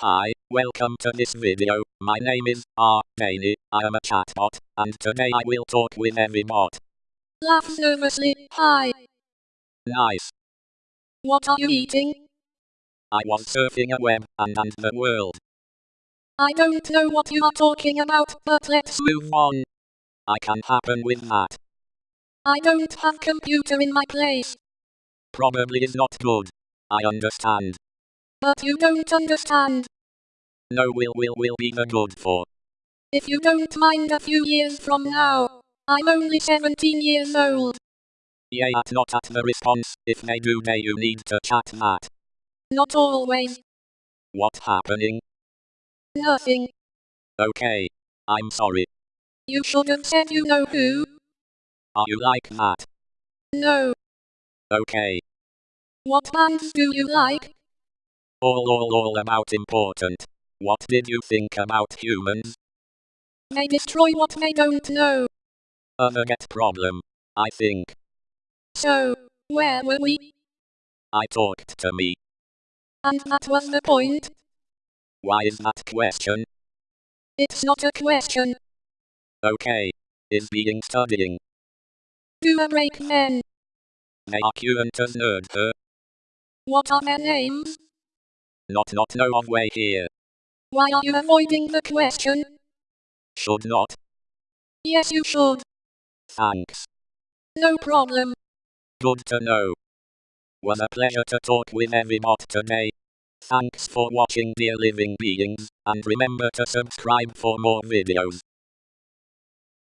Hi, welcome to this video. My name is R. Daney. I am a chatbot, and today I will talk with every bot. Laughs nervously. Hi. Nice. What are you eating? I was surfing a web and and the world. I don't know what you are talking about, but let's Move on. I can happen with that. I don't have computer in my place. Probably is not good. I understand. But you don't understand. No will will will be the good for. If you don't mind a few years from now. I'm only 17 years old. Yeah, at not at the response. If they do, they you need to chat that. Not always. What happening? Nothing. Okay. I'm sorry. You should have said you know who. Are you like that? No. Okay. What bands do you like? All all all about important. What did you think about humans? They destroy what they don't know. Other get problem. I think. So, where were we? I talked to me. And that was the point? Why is that question? It's not a question. Okay. Is being studying. Do a break then. They are current as nerd her. What are their names? Not not know of way here. Why are you avoiding the question? Should not. Yes, you should. Thanks. No problem. Good to know. Was a pleasure to talk with every bot today. Thanks for watching dear living beings, and remember to subscribe for more videos.